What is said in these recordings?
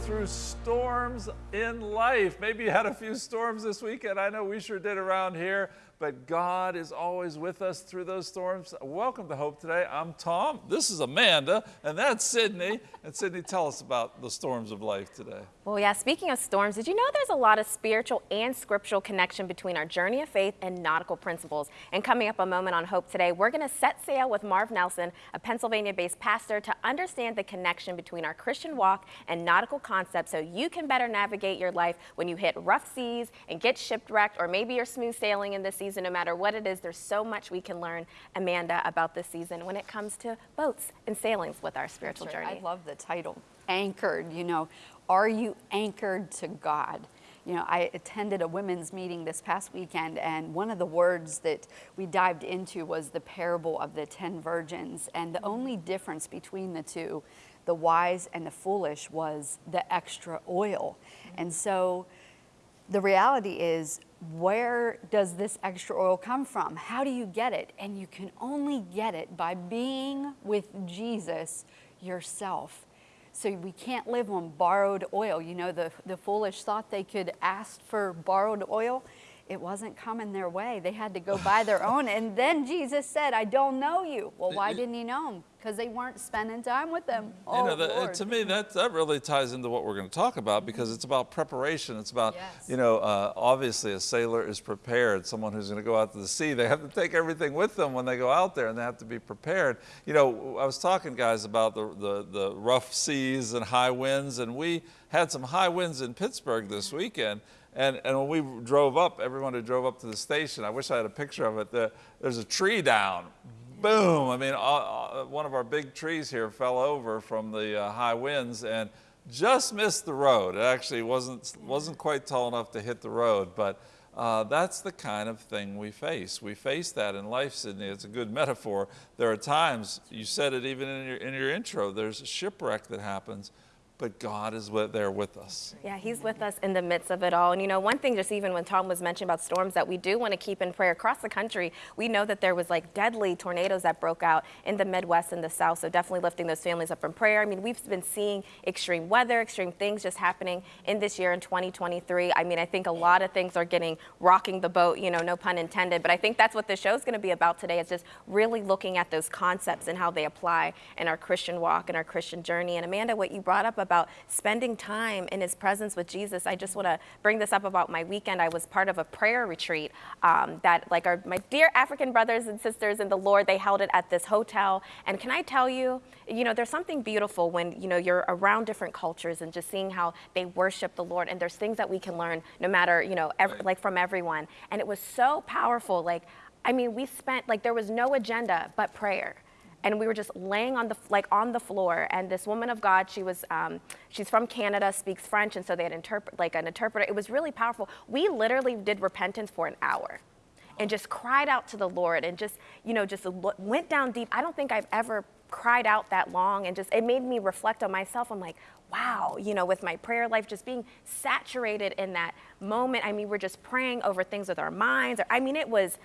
Through storms in life. Maybe you had a few storms this weekend. I know we sure did around here but God is always with us through those storms. Welcome to Hope Today. I'm Tom. This is Amanda, and that's Sydney. And Sydney, tell us about the storms of life today. Well, yeah, speaking of storms, did you know there's a lot of spiritual and scriptural connection between our journey of faith and nautical principles? And coming up a moment on Hope Today, we're going to set sail with Marv Nelson, a Pennsylvania-based pastor, to understand the connection between our Christian walk and nautical concepts so you can better navigate your life when you hit rough seas and get shipwrecked, or maybe you're smooth sailing in this season season, no matter what it is, there's so much we can learn, Amanda, about this season when it comes to boats and sailings with our spiritual right. journey. I love the title, Anchored. You know, are you anchored to God? You know, I attended a women's meeting this past weekend, and one of the words that we dived into was the parable of the 10 virgins. And the only difference between the two, the wise and the foolish, was the extra oil. And so the reality is where does this extra oil come from? How do you get it? And you can only get it by being with Jesus yourself. So we can't live on borrowed oil. You know, the, the foolish thought they could ask for borrowed oil it wasn't coming their way. They had to go buy their own. And then Jesus said, I don't know you. Well, why didn't he know them? Because they weren't spending time with them. Oh, you know, that, to me, that, that really ties into what we're going to talk about because it's about preparation. It's about, yes. you know, uh, obviously a sailor is prepared. Someone who's going to go out to the sea, they have to take everything with them when they go out there and they have to be prepared. You know, I was talking, guys, about the, the, the rough seas and high winds, and we had some high winds in Pittsburgh this weekend. And, and when we drove up, everyone who drove up to the station, I wish I had a picture of it, the, there's a tree down. Boom. I mean, uh, one of our big trees here fell over from the uh, high winds and just missed the road. It actually wasn't, wasn't quite tall enough to hit the road, but uh, that's the kind of thing we face. We face that in life, Sydney. It's a good metaphor. There are times, you said it even in your, in your intro, there's a shipwreck that happens but God is there with us. Yeah, He's with us in the midst of it all. And you know, one thing, just even when Tom was mentioning about storms that we do want to keep in prayer across the country, we know that there was like deadly tornadoes that broke out in the Midwest and the South. So definitely lifting those families up in prayer. I mean, we've been seeing extreme weather, extreme things just happening in this year in 2023. I mean, I think a lot of things are getting rocking the boat, you know, no pun intended. But I think that's what the show is going to be about today is just really looking at those concepts and how they apply in our Christian walk and our Christian journey. And Amanda, what you brought up about spending time in his presence with Jesus. I just want to bring this up about my weekend. I was part of a prayer retreat um, that like our, my dear African brothers and sisters in the Lord, they held it at this hotel. And can I tell you, you know, there's something beautiful when, you know, you're around different cultures and just seeing how they worship the Lord. And there's things that we can learn no matter, you know, like from everyone. And it was so powerful. Like, I mean, we spent, like, there was no agenda but prayer and we were just laying on the like on the floor. And this woman of god she was um, she's from canada speaks french and so they had interpret like an interpreter. It was really powerful. We literally did repentance for an hour and just cried out to the lord and just you know just went down deep. I don't think i've ever cried out that long and just it made me reflect on myself. I'm like wow you know with my prayer life just being saturated in that moment. I mean we're just praying over things with our minds. Or, i mean it was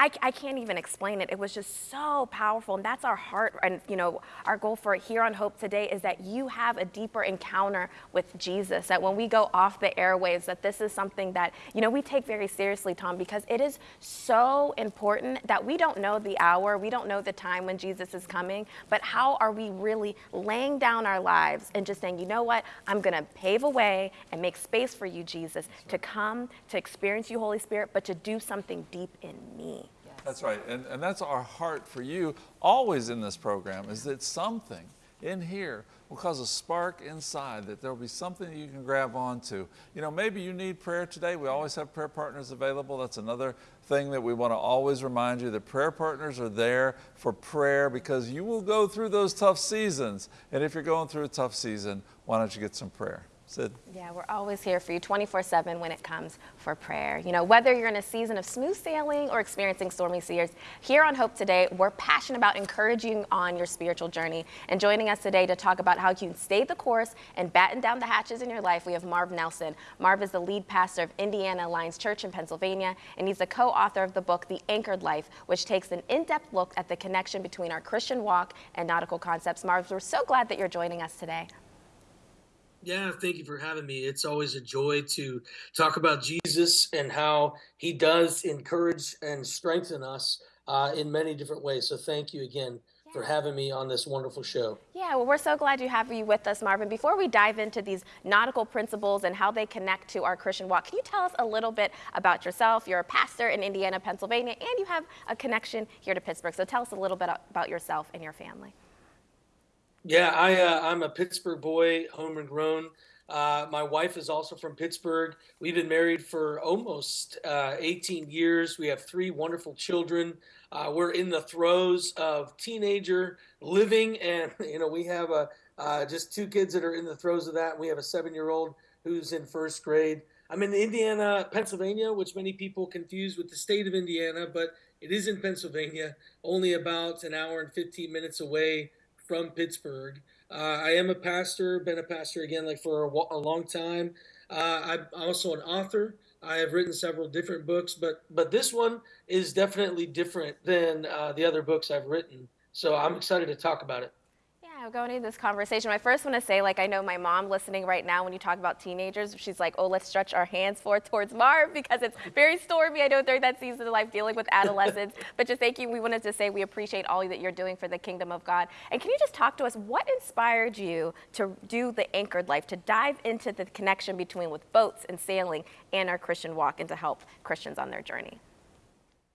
I, I can't even explain it. It was just so powerful. And that's our heart. And, you know, our goal for Here on Hope today is that you have a deeper encounter with Jesus. That when we go off the airwaves, that this is something that, you know, we take very seriously, Tom, because it is so important that we don't know the hour, we don't know the time when Jesus is coming, but how are we really laying down our lives and just saying, you know what, I'm going to pave a way and make space for you, Jesus, to come, to experience you, Holy Spirit, but to do something deep in me. That's right. And, and that's our heart for you always in this program is that something in here will cause a spark inside that there'll be something you can grab onto. You know, maybe you need prayer today. We always have prayer partners available. That's another thing that we want to always remind you that prayer partners are there for prayer because you will go through those tough seasons. And if you're going through a tough season, why don't you get some prayer? Sid? Yeah, we're always here for you 24 7 when it comes for prayer. You know, whether you're in a season of smooth sailing or experiencing stormy seas, here on Hope Today, we're passionate about encouraging on your spiritual journey. And joining us today to talk about how you can stay the course and batten down the hatches in your life, we have Marv Nelson. Marv is the lead pastor of Indiana Alliance Church in Pennsylvania, and he's the co author of the book, The Anchored Life, which takes an in depth look at the connection between our Christian walk and nautical concepts. Marv, we're so glad that you're joining us today. Yeah, thank you for having me. It's always a joy to talk about Jesus and how he does encourage and strengthen us uh, in many different ways. So thank you again for having me on this wonderful show. Yeah, well, we're so glad you have you with us, Marvin. Before we dive into these nautical principles and how they connect to our Christian walk, can you tell us a little bit about yourself? You're a pastor in Indiana, Pennsylvania, and you have a connection here to Pittsburgh. So tell us a little bit about yourself and your family. Yeah, I uh, I'm a Pittsburgh boy, home and grown. Uh, my wife is also from Pittsburgh. We've been married for almost uh, 18 years. We have three wonderful children. Uh, we're in the throes of teenager living, and you know we have a uh, just two kids that are in the throes of that. We have a seven-year-old who's in first grade. I'm in Indiana, Pennsylvania, which many people confuse with the state of Indiana, but it is in Pennsylvania, only about an hour and 15 minutes away from Pittsburgh. Uh, I am a pastor, been a pastor again like for a, a long time. Uh, I'm also an author. I have written several different books, but but this one is definitely different than uh, the other books I've written. So I'm excited to talk about it going into this conversation, I first want to say, like, I know my mom listening right now when you talk about teenagers, she's like, oh, let's stretch our hands forth towards Marv because it's very stormy. I know during that season of life dealing with adolescents. but just thank you. We wanted to say we appreciate all that you're doing for the kingdom of God. And can you just talk to us? What inspired you to do the anchored life, to dive into the connection between with boats and sailing and our Christian walk and to help Christians on their journey?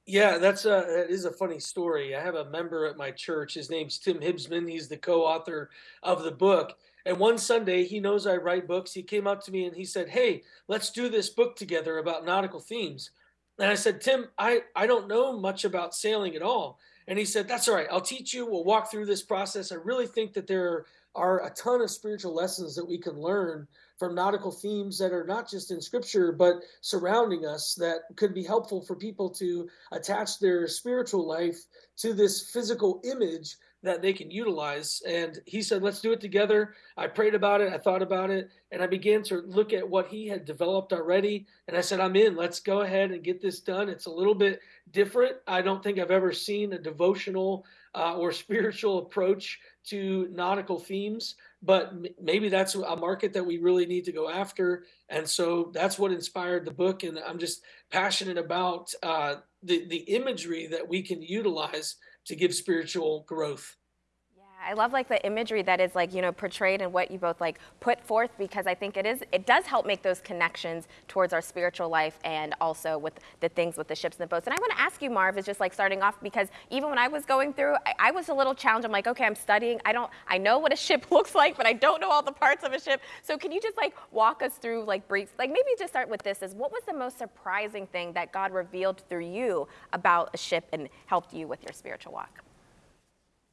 Yeah, that's a that is a funny story. I have a member at my church. His name's Tim Hibsman. He's the co-author of the book. And one Sunday, he knows I write books. He came up to me and he said, "Hey, let's do this book together about nautical themes." And I said, "Tim, I I don't know much about sailing at all." And he said, "That's all right. I'll teach you. We'll walk through this process. I really think that there are a ton of spiritual lessons that we can learn from nautical themes that are not just in scripture but surrounding us that could be helpful for people to attach their spiritual life to this physical image that they can utilize. And he said, let's do it together. I prayed about it. I thought about it. And I began to look at what he had developed already. And I said, I'm in. Let's go ahead and get this done. It's a little bit different. I don't think I've ever seen a devotional uh, or spiritual approach to nautical themes but maybe that's a market that we really need to go after. And so that's what inspired the book. And I'm just passionate about uh, the, the imagery that we can utilize to give spiritual growth. I love like the imagery that is like, you know, portrayed and what you both like put forth because I think it is, it does help make those connections towards our spiritual life and also with the things with the ships and the boats. And I want to ask you, Marv, is just like starting off because even when I was going through, I, I was a little challenged. I'm like, okay, I'm studying. I don't, I know what a ship looks like, but I don't know all the parts of a ship. So can you just like walk us through like brief, like maybe just start with this is what was the most surprising thing that God revealed through you about a ship and helped you with your spiritual walk?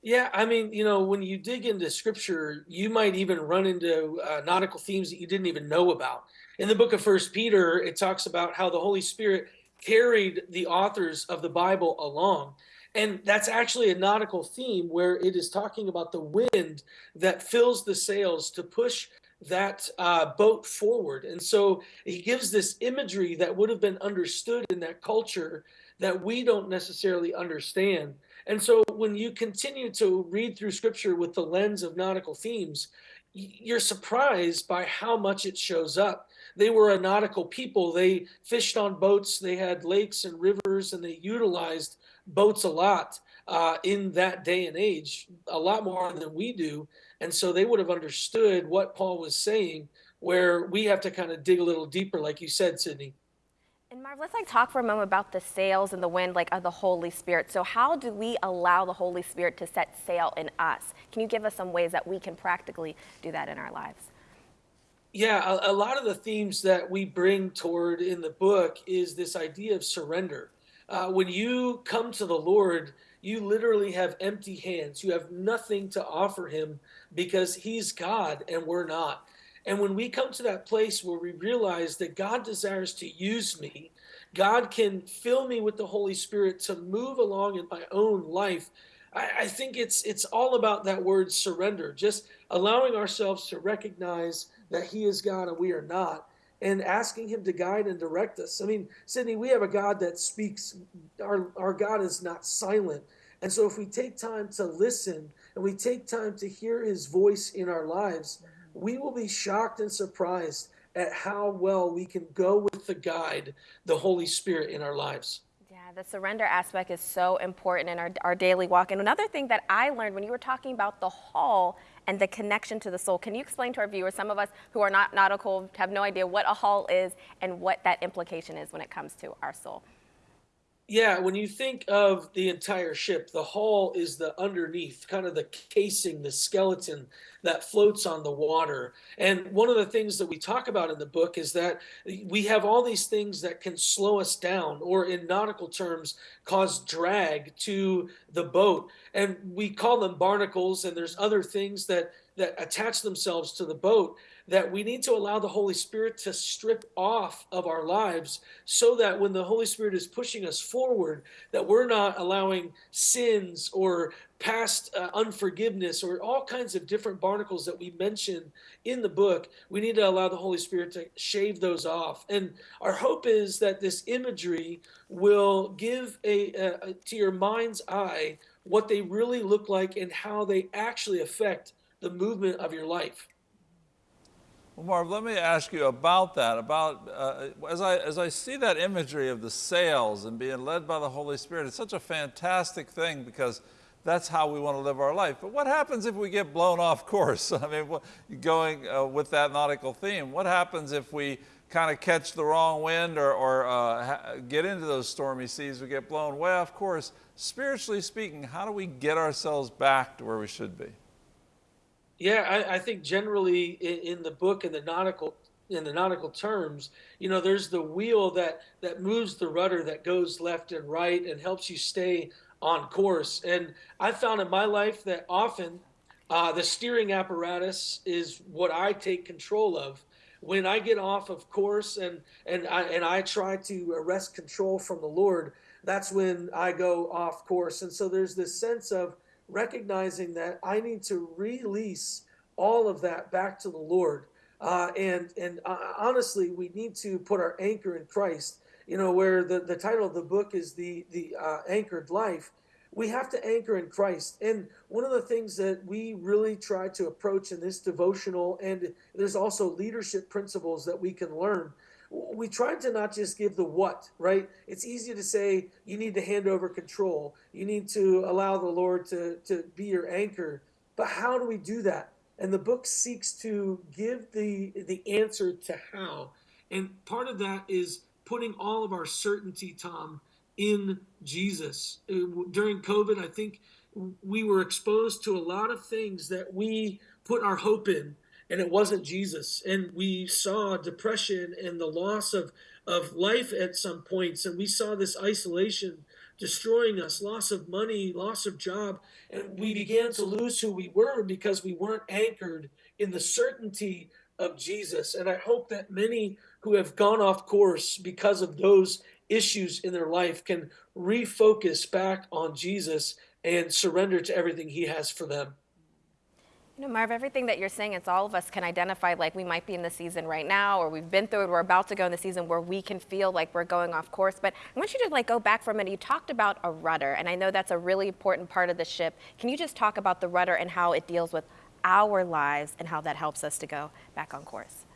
Yeah, I mean, you know, when you dig into scripture, you might even run into uh, nautical themes that you didn't even know about. In the book of First Peter, it talks about how the Holy Spirit carried the authors of the Bible along. And that's actually a nautical theme where it is talking about the wind that fills the sails to push that uh, boat forward. And so he gives this imagery that would have been understood in that culture that we don't necessarily understand. And so when you continue to read through scripture with the lens of nautical themes, you're surprised by how much it shows up. They were a nautical people. They fished on boats, they had lakes and rivers, and they utilized boats a lot uh, in that day and age, a lot more than we do. And so they would have understood what Paul was saying, where we have to kind of dig a little deeper, like you said, Sydney. And Marv, let's like talk for a moment about the sails and the wind, like of the Holy Spirit. So how do we allow the Holy Spirit to set sail in us? Can you give us some ways that we can practically do that in our lives? Yeah, a, a lot of the themes that we bring toward in the book is this idea of surrender. Uh, when you come to the Lord, you literally have empty hands. You have nothing to offer Him because He's God and we're not. And when we come to that place where we realize that God desires to use me, God can fill me with the Holy Spirit to move along in my own life. I, I think it's it's all about that word surrender, just allowing ourselves to recognize that He is God and we are not, and asking Him to guide and direct us. I mean, Sydney, we have a God that speaks. Our our God is not silent. And so if we take time to listen and we take time to hear his voice in our lives, we will be shocked and surprised at how well we can go with the guide, the Holy Spirit in our lives. Yeah, the surrender aspect is so important in our, our daily walk. And another thing that I learned when you were talking about the hull and the connection to the soul, can you explain to our viewers, some of us who are not nautical have no idea what a hull is and what that implication is when it comes to our soul? Yeah, when you think of the entire ship, the hull is the underneath, kind of the casing, the skeleton that floats on the water. And one of the things that we talk about in the book is that we have all these things that can slow us down, or in nautical terms, cause drag to the boat. And we call them barnacles, and there's other things that that attach themselves to the boat that we need to allow the Holy Spirit to strip off of our lives so that when the Holy Spirit is pushing us forward, that we're not allowing sins or past uh, unforgiveness or all kinds of different barnacles that we mention in the book. We need to allow the Holy Spirit to shave those off. And our hope is that this imagery will give a, a to your mind's eye what they really look like and how they actually affect the movement of your life. Well, Marv, let me ask you about that. About uh, as I as I see that imagery of the sails and being led by the Holy Spirit, it's such a fantastic thing because that's how we want to live our life. But what happens if we get blown off course? I mean, going uh, with that nautical theme, what happens if we kind of catch the wrong wind or, or uh, get into those stormy seas? We get blown way off course. Spiritually speaking, how do we get ourselves back to where we should be? Yeah, I, I think generally in, in, the book in the nautical in the nautical terms, you know, there's the wheel that that moves the rudder that goes left and right and helps you stay on course. And I found in my life that often uh, the steering apparatus is what I take control of. When I get off of course and and I and I try to arrest control from the Lord, that's when I go off course. And so there's this sense of recognizing that I need to release all of that back to the Lord. Uh, and and uh, honestly, we need to put our anchor in Christ. You know, where the, the title of the book is the the uh, anchored life. We have to anchor in Christ. And one of the things that we really try to approach in this devotional, and there's also leadership principles that we can learn we tried to not just give the what, right? It's easy to say you need to hand over control. You need to allow the Lord to, to be your anchor. But how do we do that? And the book seeks to give the the answer to how. And part of that is putting all of our certainty, Tom, in Jesus. Uh, during COVID, I think we were exposed to a lot of things that we put our hope in and it wasn't Jesus. And we saw depression and the loss of, of life at some points, and we saw this isolation destroying us, loss of money, loss of job, and we began to lose who we were because we weren't anchored in the certainty of Jesus. And I hope that many who have gone off course because of those issues in their life can refocus back on Jesus and surrender to everything he has for them. You know, Marv, everything that you're saying, it's all of us can identify like we might be in the season right now, or we've been through it, we're about to go in the season where we can feel like we're going off course. But I want you to like go back for a minute. You talked about a rudder, and I know that's a really important part of the ship. Can you just talk about the rudder and how it deals with our lives and how that helps us to go back on course?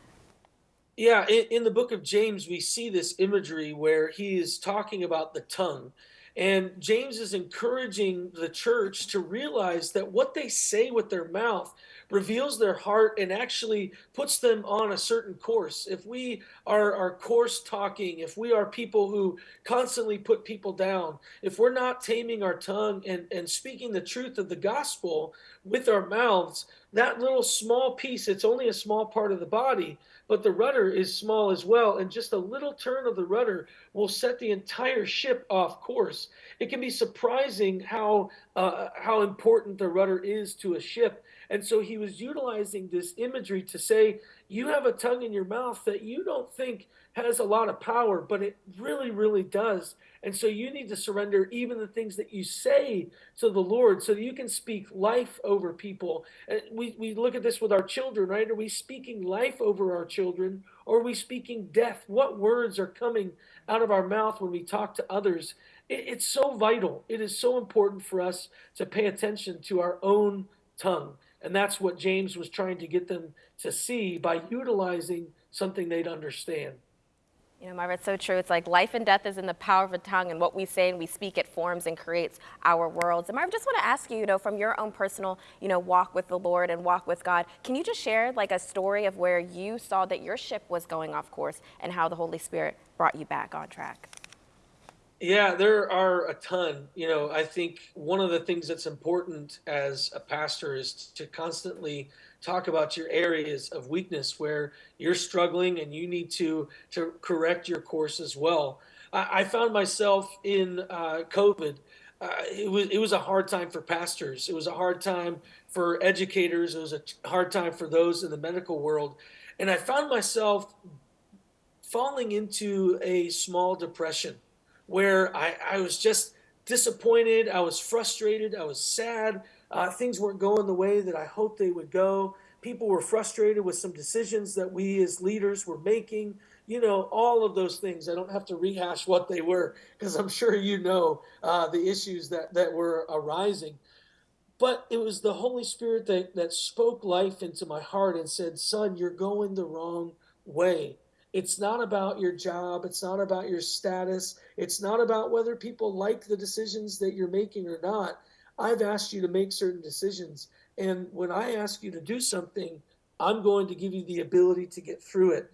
Yeah, in, in the book of James, we see this imagery where he is talking about the tongue. And James is encouraging the church to realize that what they say with their mouth reveals their heart and actually puts them on a certain course. If we are, are course talking, if we are people who constantly put people down, if we're not taming our tongue and, and speaking the truth of the gospel with our mouths, that little small piece, it's only a small part of the body, but the rudder is small as well. And just a little turn of the rudder will set the entire ship off course. It can be surprising how uh, how important the rudder is to a ship. And so he was utilizing this imagery to say, you have a tongue in your mouth that you don't think has a lot of power, but it really, really does. And so you need to surrender even the things that you say to the Lord so that you can speak life over people. And we, we look at this with our children, right? Are we speaking life over our children or are we speaking death? What words are coming out of our mouth when we talk to others? It, it's so vital. It is so important for us to pay attention to our own tongue. And that's what James was trying to get them to see by utilizing something they'd understand. You know, Marva, it's so true. It's like life and death is in the power of the tongue, and what we say and we speak, it forms and creates our worlds. And Marva, just want to ask you, you know, from your own personal, you know, walk with the Lord and walk with God, can you just share like a story of where you saw that your ship was going off course and how the Holy Spirit brought you back on track? Yeah, there are a ton. You know, I think one of the things that's important as a pastor is to constantly talk about your areas of weakness where you're struggling and you need to to correct your course as well. I, I found myself in uh, COVID. Uh, it was it was a hard time for pastors. It was a hard time for educators. It was a hard time for those in the medical world, and I found myself falling into a small depression where I, I was just disappointed. I was frustrated. I was sad. Uh, things weren't going the way that I hoped they would go. People were frustrated with some decisions that we as leaders were making. You know, all of those things. I don't have to rehash what they were because I'm sure you know uh, the issues that, that were arising. But it was the Holy Spirit that, that spoke life into my heart and said, Son, you're going the wrong way. It's not about your job. It's not about your status. It's not about whether people like the decisions that you're making or not. I've asked you to make certain decisions. And when I ask you to do something, I'm going to give you the ability to get through it.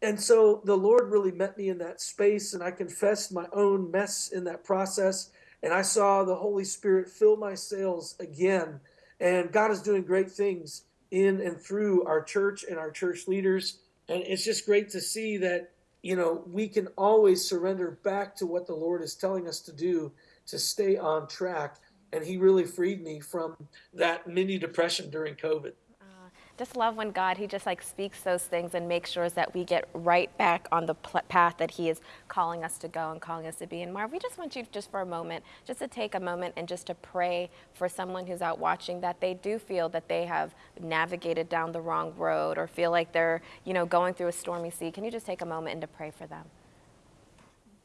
And so the Lord really met me in that space, and I confessed my own mess in that process. And I saw the Holy Spirit fill my sails again. And God is doing great things in and through our church and our church leaders. And it's just great to see that, you know, we can always surrender back to what the Lord is telling us to do to stay on track and he really freed me from that mini depression during COVID. Uh, just love when God, He just like speaks those things and makes sure that we get right back on the path that He is calling us to go and calling us to be. And Marv, we just want you just for a moment, just to take a moment and just to pray for someone who's out watching that they do feel that they have navigated down the wrong road or feel like they're, you know, going through a stormy sea. Can you just take a moment and to pray for them?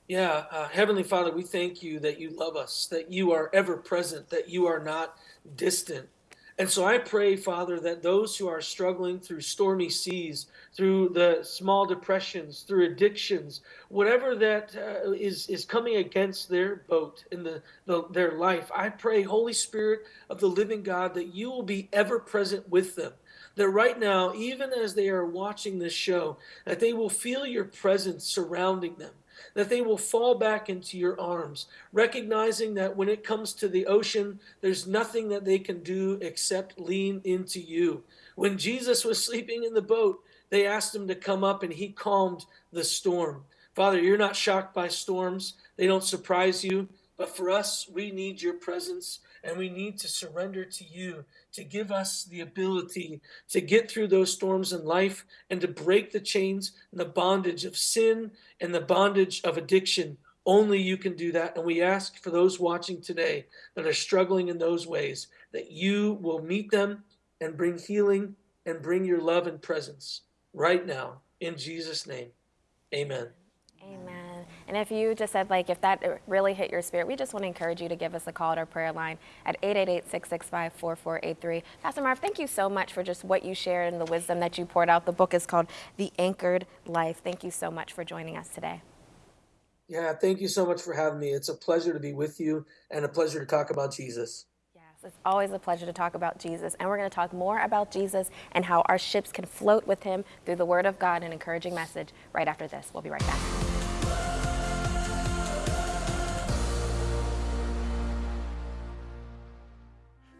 Yeah, uh, Heavenly Father, we thank you that you love us, that you are ever present, that you are not distant. And so I pray, Father, that those who are struggling through stormy seas, through the small depressions, through addictions, whatever that uh, is is coming against their boat in the, the their life, I pray, Holy Spirit of the living God, that you will be ever present with them that right now, even as they are watching this show, that they will feel your presence surrounding them, that they will fall back into your arms, recognizing that when it comes to the ocean, there's nothing that they can do except lean into you. When Jesus was sleeping in the boat, they asked him to come up and he calmed the storm. Father, you're not shocked by storms, they don't surprise you. But for us, we need your presence and we need to surrender to you to give us the ability to get through those storms in life and to break the chains and the bondage of sin and the bondage of addiction. Only you can do that. And we ask for those watching today that are struggling in those ways that you will meet them and bring healing and bring your love and presence right now. In Jesus' name, amen. Amen. And if you just said, like, if that really hit your spirit, we just want to encourage you to give us a call at our prayer line at 888-665-4483. Pastor Marv, thank you so much for just what you shared and the wisdom that you poured out. The book is called The Anchored Life. Thank you so much for joining us today. Yeah, thank you so much for having me. It's a pleasure to be with you and a pleasure to talk about Jesus. Yes, it's always a pleasure to talk about Jesus. And we're going to talk more about Jesus and how our ships can float with him through the Word of God, an encouraging message right after this. We'll be right back.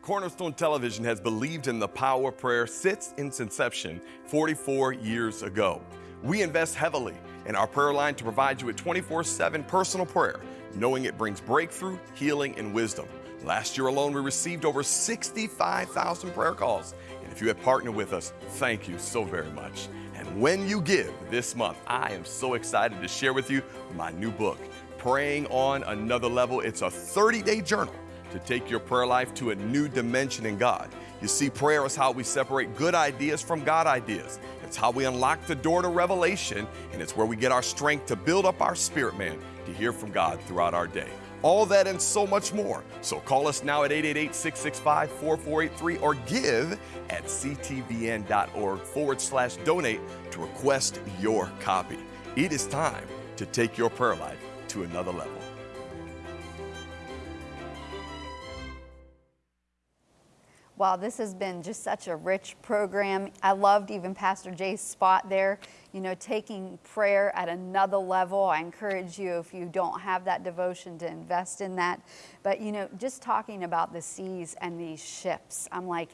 Cornerstone Television has believed in the power of prayer since its inception 44 years ago. We invest heavily in our prayer line to provide you with 24 7 personal prayer, knowing it brings breakthrough, healing, and wisdom. Last year alone, we received over 65,000 prayer calls. And if you have partnered with us, thank you so very much. And when you give this month, I am so excited to share with you my new book, Praying on Another Level. It's a 30 day journal to take your prayer life to a new dimension in God. You see, prayer is how we separate good ideas from God ideas. It's how we unlock the door to revelation, and it's where we get our strength to build up our spirit man to hear from God throughout our day. All that and so much more. So call us now at 888 665 4483 or give at ctvn.org forward slash donate to request your copy. It is time to take your prayer life to another level. Wow, this has been just such a rich program. I loved even Pastor Jay's spot there, you know, taking prayer at another level. I encourage you, if you don't have that devotion, to invest in that. But, you know, just talking about the seas and these ships, I'm like,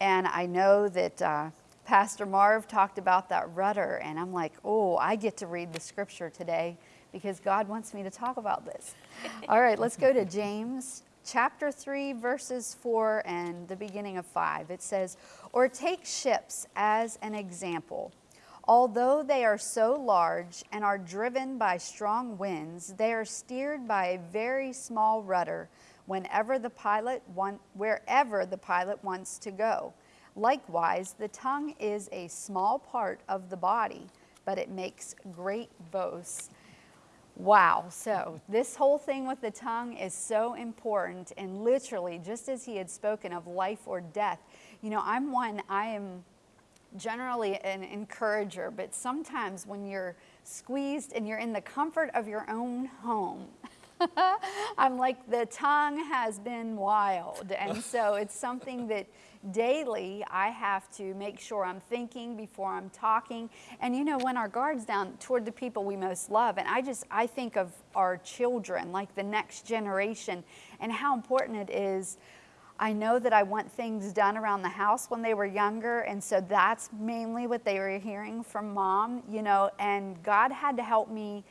and I know that uh, Pastor Marv talked about that rudder, and I'm like, oh, I get to read the scripture today because God wants me to talk about this. All right, let's go to James chapter 3, verses 4 and the beginning of 5. It says, Or take ships as an example. Although they are so large and are driven by strong winds, they are steered by a very small rudder whenever the pilot want, wherever the pilot wants to go. Likewise, the tongue is a small part of the body, but it makes great boasts. Wow. So, this whole thing with the tongue is so important. And literally, just as he had spoken of life or death, you know, I'm one, I am generally an encourager, but sometimes when you're squeezed and you're in the comfort of your own home, I'm like, the tongue has been wild. And so it's something that daily I have to make sure I'm thinking before I'm talking. And you know, when our guard's down toward the people we most love, and I just, I think of our children, like the next generation, and how important it is. I know that I want things done around the house when they were younger, and so that's mainly what they were hearing from mom, you know, and God had to help me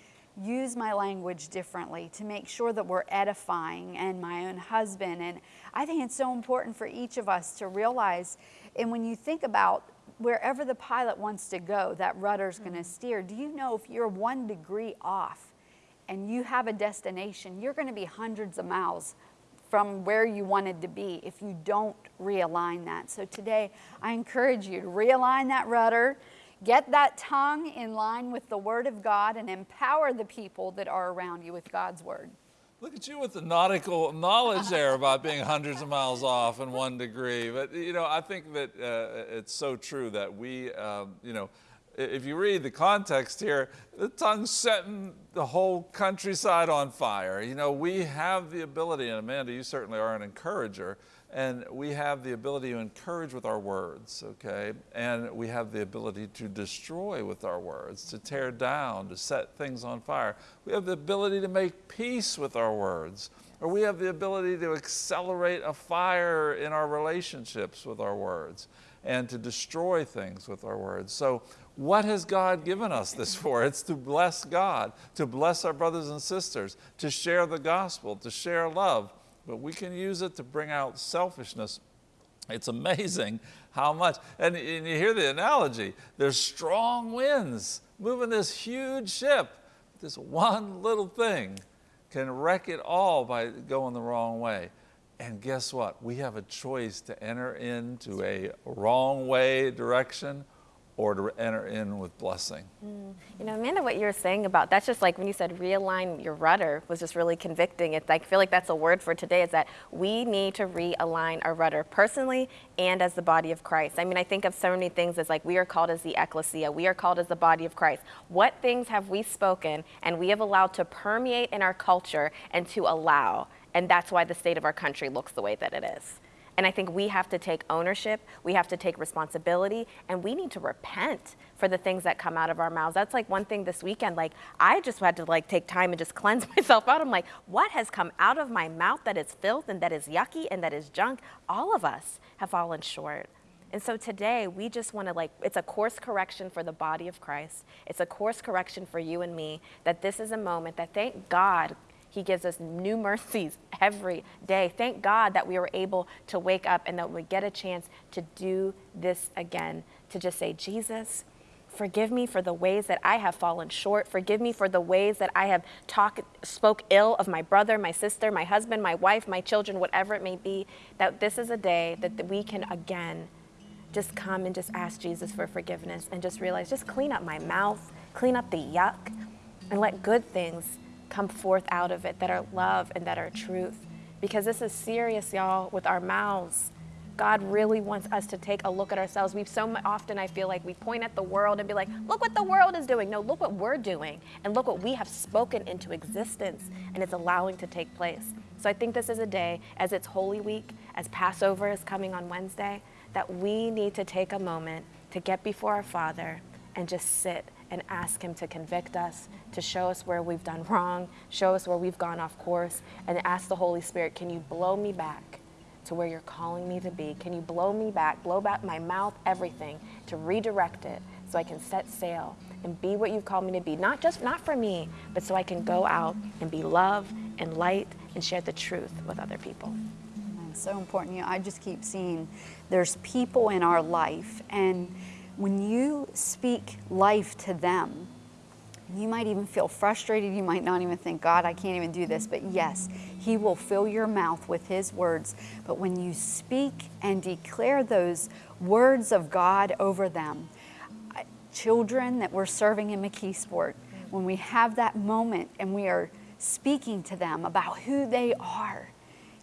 use my language differently to make sure that we're edifying and my own husband. And I think it's so important for each of us to realize, and when you think about wherever the pilot wants to go, that rudder's mm-hmm. going to steer. Do you know if you're one degree off and you have a destination, you're going to be hundreds of miles from where you wanted to be if you don't realign that. So today, I encourage you to realign that rudder Get that tongue in line with the Word of God and empower the people that are around you with God's Word. Look at you with the nautical knowledge there about being hundreds of miles off in one degree. But, you know, I think that uh, it's so true that we, um, you know, if you read the context here, the tongue's setting the whole countryside on fire. You know, we have the ability, and Amanda, you certainly are an encourager, and we have the ability to encourage with our words, okay? And we have the ability to destroy with our words, to tear down, to set things on fire. We have the ability to make peace with our words, or we have the ability to accelerate a fire in our relationships with our words and to destroy things with our words. So, what has God given us this for? It's to bless God, to bless our brothers and sisters, to share the gospel, to share love but we can use it to bring out selfishness. It's amazing how much, and, and you hear the analogy, there's strong winds moving this huge ship. This one little thing can wreck it all by going the wrong way. And guess what? We have a choice to enter into a wrong way direction or to enter in with blessing. Mm. You know, Amanda, what you were saying about that's just like when you said realign your rudder was just really convicting. It's like, I feel like that's a word for today is that we need to realign our rudder personally and as the body of Christ. I mean, I think of so many things as like we are called as the ecclesia, we are called as the body of Christ. What things have we spoken and we have allowed to permeate in our culture and to allow? And that's why the state of our country looks the way that it is. And I think we have to take ownership, we have to take responsibility, and we need to repent for the things that come out of our mouths. That's like one thing this weekend, like I just had to like take time and just cleanse myself out. I'm like, what has come out of my mouth that is filth and that is yucky and that is junk? All of us have fallen short. And so today we just want to like, it's a course correction for the body of Christ. It's a course correction for you and me that this is a moment that thank God he gives us new mercies every day. Thank God that we were able to wake up and that we get a chance to do this again, to just say, Jesus, forgive me for the ways that I have fallen short. Forgive me for the ways that I have talk, spoke ill of my brother, my sister, my husband, my wife, my children, whatever it may be. That this is a day that we can again just come and just ask Jesus for forgiveness and just realize, just clean up my mouth, clean up the yuck, and let good things come forth out of it that are love and that are truth. Because this is serious, y'all, with our mouths. God really wants us to take a look at ourselves. We've so often, I feel like, we point at the world and be like, look what the world is doing. No, look what we're doing. And look what we have spoken into existence and it's allowing to take place. So I think this is a day, as it's Holy Week, as Passover is coming on Wednesday, that we need to take a moment to get before our Father and just sit and ask Him to convict us, to show us where we've done wrong, show us where we've gone off course, and ask the Holy Spirit, can you blow me back to where you're calling me to be? Can you blow me back, blow back my mouth, everything, to redirect it so I can set sail and be what you've called me to be? Not just, not for me, but so I can go out and be love and light and share the truth with other people. So important. You know, I just keep seeing there's people in our life and when you speak life to them, you might even feel frustrated. You might not even think, God, I can't even do this. But yes, He will fill your mouth with His words. But when you speak and declare those words of God over them, children that we're serving in McKeesport, when we have that moment and we are speaking to them about who they are,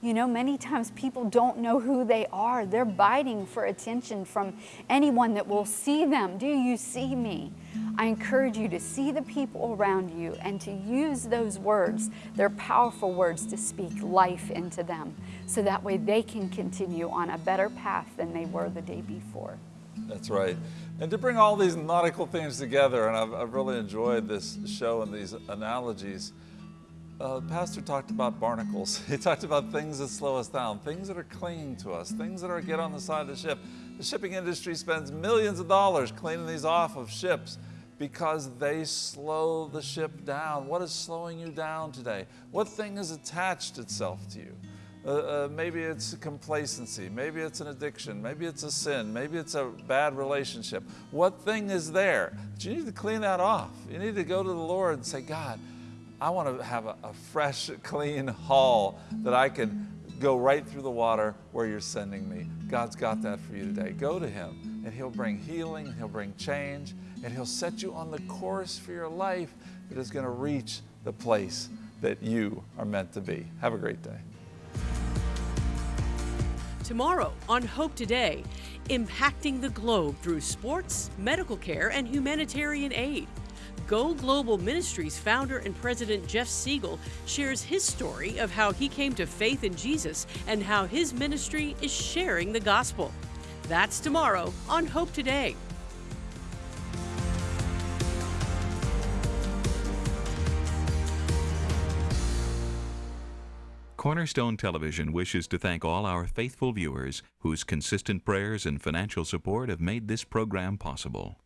you know, many times people don't know who they are. They're biting for attention from anyone that will see them. Do you see me? I encourage you to see the people around you and to use those words, they're powerful words, to speak life into them so that way they can continue on a better path than they were the day before. That's right. And to bring all these nautical things together, and I've, I've really enjoyed this show and these analogies uh, pastor talked about barnacles. He talked about things that slow us down, things that are clinging to us, things that are get on the side of the ship. The shipping industry spends millions of dollars cleaning these off of ships because they slow the ship down. What is slowing you down today? What thing has attached itself to you? Uh, uh, maybe it's complacency, maybe it's an addiction, maybe it's a sin, maybe it's a bad relationship. What thing is there? But you need to clean that off. You need to go to the Lord and say, God, I want to have a, a fresh, clean hull that I can go right through the water where you're sending me. God's got that for you today. Go to Him, and He'll bring healing, He'll bring change, and He'll set you on the course for your life that is going to reach the place that you are meant to be. Have a great day. Tomorrow on Hope Today, impacting the globe through sports, medical care, and humanitarian aid. Go Global Ministries founder and president Jeff Siegel shares his story of how he came to faith in Jesus and how his ministry is sharing the gospel. That's tomorrow on Hope Today. Cornerstone Television wishes to thank all our faithful viewers whose consistent prayers and financial support have made this program possible.